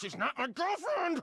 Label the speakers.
Speaker 1: She's not my girlfriend!